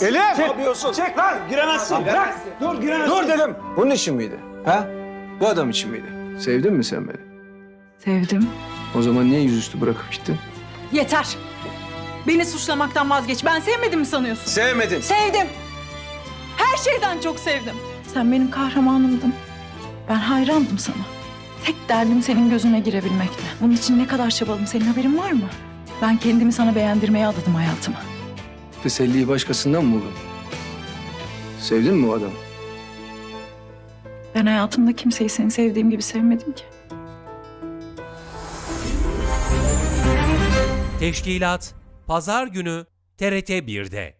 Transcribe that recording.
giremezsin. Elif! Ne yapıyorsun? Çek lan. Giremezsin. Bırak. Dur giremezsin. Dur dedim. Bunun için miydi? Ha? Bu adam için miydi? Sevdin mi sen beni? Sevdim. O zaman niye yüzüstü bırakıp gittin? Yeter. Beni suçlamaktan vazgeç. Ben sevmedim mi sanıyorsun? Sevmedin. Sevdim. Her şeyden çok sevdim. Sen benim kahramanımdın. Ben hayrandım sana. Tek derdim senin gözüne girebilmekti. Bunun için ne kadar çabaladım senin haberin var mı? Ben kendimi sana beğendirmeye adadım hayatımı. Teselliyi başkasından mı buldun? Sevdin mi o adamı? Ben hayatımda kimseyi seni sevdiğim gibi sevmedim ki. Teşkilat Pazar günü TRT 1'de.